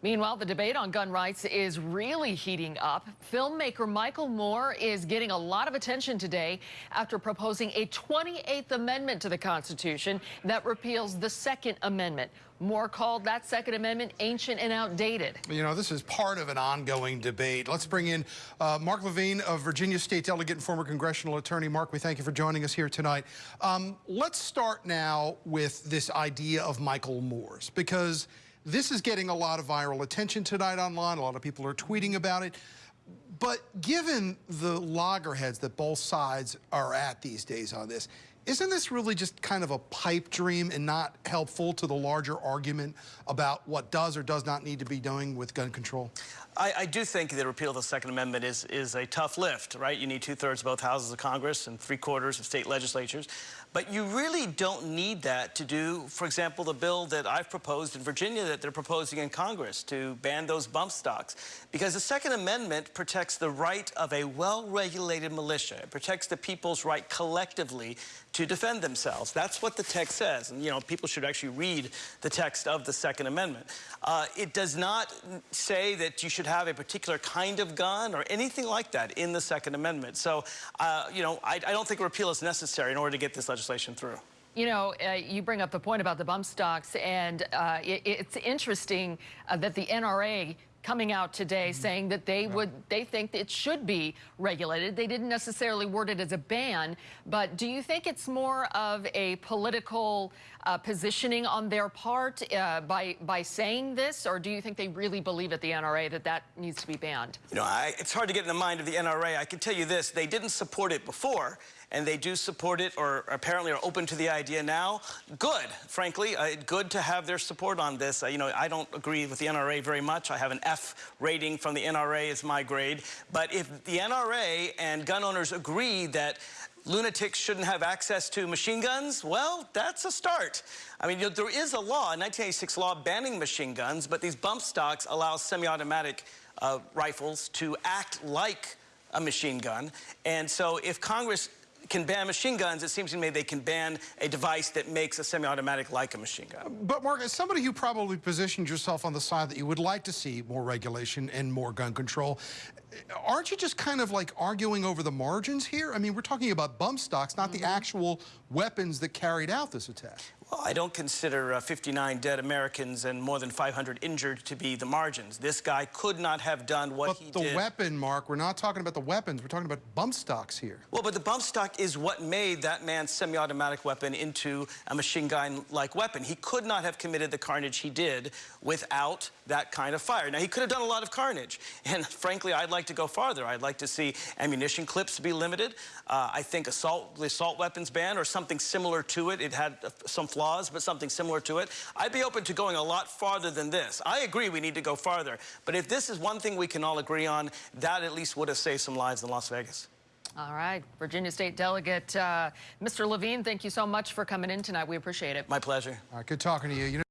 Meanwhile, the debate on gun rights is really heating up. Filmmaker Michael Moore is getting a lot of attention today after proposing a 28th Amendment to the Constitution that repeals the Second Amendment. Moore called that Second Amendment ancient and outdated. You know, this is part of an ongoing debate. Let's bring in uh, Mark Levine, a Virginia State delegate and former congressional attorney. Mark, we thank you for joining us here tonight. Um, let's start now with this idea of Michael Moore's, because this is getting a lot of viral attention tonight online. A lot of people are tweeting about it. But given the loggerheads that both sides are at these days on this, isn't this really just kind of a pipe dream and not helpful to the larger argument about what does or does not need to be doing with gun control? I, I do think the repeal of the Second Amendment is, is a tough lift, right? You need two-thirds of both houses of Congress and three-quarters of state legislatures. But you really don't need that to do, for example, the bill that I've proposed in Virginia that they're proposing in Congress to ban those bump stocks. Because the Second Amendment protects the right of a well-regulated militia. It protects the people's right collectively to defend themselves. That's what the text says. And, you know, people should actually read the text of the Second Amendment. Uh, it does not say that you should have a particular kind of gun or anything like that in the Second Amendment. So, uh, you know, I, I, don't think repeal is necessary in order to get this legislation through. You know, uh, you bring up the point about the bump stocks, and uh, it, it's interesting uh, that the NRA coming out today mm-hmm. saying that they would they think it should be regulated. They didn't necessarily word it as a ban, but do you think it's more of a political uh, positioning on their part uh, by by saying this, or do you think they really believe at the NRA that that needs to be banned? You know, I, it's hard to get in the mind of the NRA. I can tell you this: they didn't support it before and they do support it or apparently are open to the idea now, good, frankly. Uh, good to have their support on this. Uh, you know, I don't agree with the NRA very much. I have an F rating from the NRA is my grade. But if the NRA and gun owners agree that lunatics shouldn't have access to machine guns, well, that's a start. I mean, you know, there is a law, a 1986 law banning machine guns, but these bump stocks allow semi-automatic uh, rifles to act like a machine gun. And so if Congress can ban machine guns, it seems to me they can ban a device that makes a semi-automatic like a machine gun. But Mark, as somebody who probably positioned yourself on the side that you would like to see more regulation and more gun control, aren't you just kind of like arguing over the margins here? I mean, we're talking about bump stocks, not mm -hmm. the mm-hmm. actual weapons that carried out this attack. Well, I don't consider uh, 59 dead Americans and more than 500 injured to be the margins. This guy could not have done what but he the did. the weapon, Mark, we're not talking about the weapons. We're talking about bump stocks here. Well, but the bump stock is what made that man's semi-automatic weapon into a machine gun-like weapon. He could not have committed the carnage he did without that kind of fire. Now, he could have done a lot of carnage. And frankly, I'd like to go farther. I'd like to see ammunition clips be limited. Uh, I think assault, the assault weapons ban or something similar to it. It had uh, some flaws, but something similar to it. I'd be open to going a lot farther than this. I agree we need to go farther. But if this is one thing we can all agree on, that at least would have saved some lives in Las Vegas. All right, Virginia State Delegate uh, Mr. Levine, thank you so much for coming in tonight. We appreciate it. My pleasure. All right, good talking to you. you know